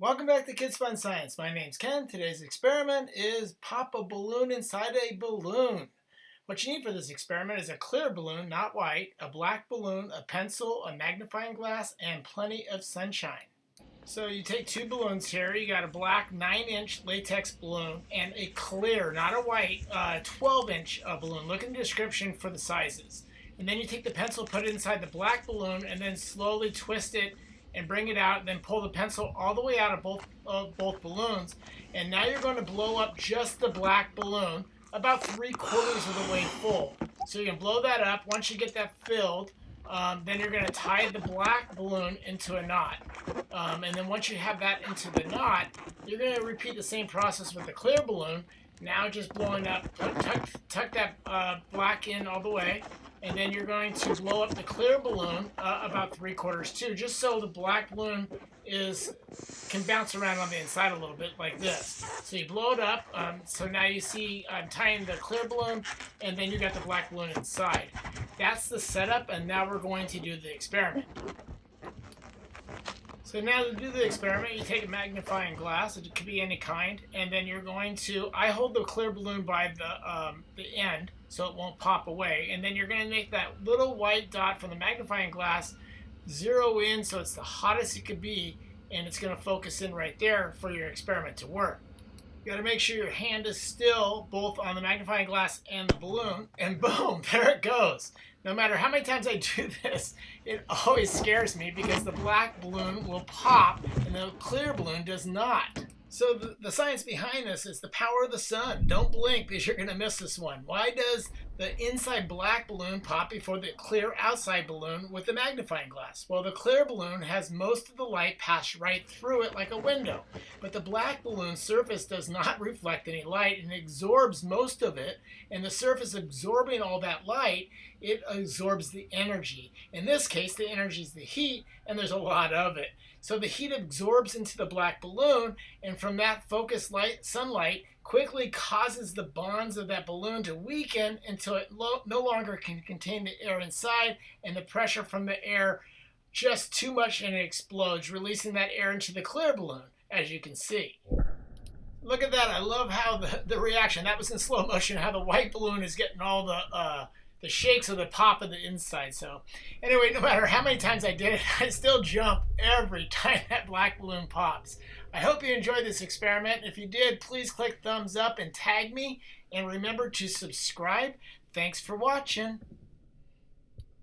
Welcome back to Kids Fun Science. My name's Ken. Today's experiment is pop a balloon inside a balloon. What you need for this experiment is a clear balloon, not white, a black balloon, a pencil, a magnifying glass, and plenty of sunshine. So you take two balloons here. You got a black 9-inch latex balloon and a clear, not a white, 12-inch uh, balloon. Look in the description for the sizes. And then you take the pencil, put it inside the black balloon, and then slowly twist it and bring it out, then pull the pencil all the way out of both, of both balloons. And now you're going to blow up just the black balloon about three quarters of the way full. So you can blow that up. Once you get that filled, um, then you're going to tie the black balloon into a knot. Um, and then once you have that into the knot, you're going to repeat the same process with the clear balloon. Now just blowing up, tuck, tuck that uh, black in all the way, and then you're going to blow up the clear balloon uh, about three quarters too, just so the black balloon is can bounce around on the inside a little bit like this. So you blow it up, um, so now you see I'm tying the clear balloon, and then you got the black balloon inside. That's the setup, and now we're going to do the experiment. So now to do the experiment, you take a magnifying glass, it could be any kind, and then you're going to, I hold the clear balloon by the, um, the end so it won't pop away, and then you're going to make that little white dot from the magnifying glass zero in so it's the hottest it could be, and it's going to focus in right there for your experiment to work. You got to make sure your hand is still both on the magnifying glass and the balloon, and boom, there it goes. No matter how many times I do this, it always scares me because the black balloon will pop and the clear balloon does not. So the, the, science behind this is the power of the sun. Don't blink because you're going to miss this one. Why does the inside black balloon pop before the clear outside balloon with the magnifying glass? Well, the clear balloon has most of the light pass right through it like a window. But the black balloon surface does not reflect any light and absorbs most of it. And the surface absorbing all that light, it absorbs the energy. In this case, the energy is the heat, and there's a lot of it. So the heat absorbs into the black balloon, and from that focused light, sunlight quickly causes the bonds of that balloon to weaken until it no longer can contain the air inside, and the pressure from the air just too much and it explodes, releasing that air into the clear balloon, as you can see. Look at that. I love how the, the reaction, that was in slow motion, how the white balloon is getting all the uh, the shakes of the pop of the inside. So anyway, no matter how many times I did it, I still jump every time that black balloon pops. I hope you enjoyed this experiment. If you did, please click thumbs up and tag me. And remember to subscribe. Thanks for watching.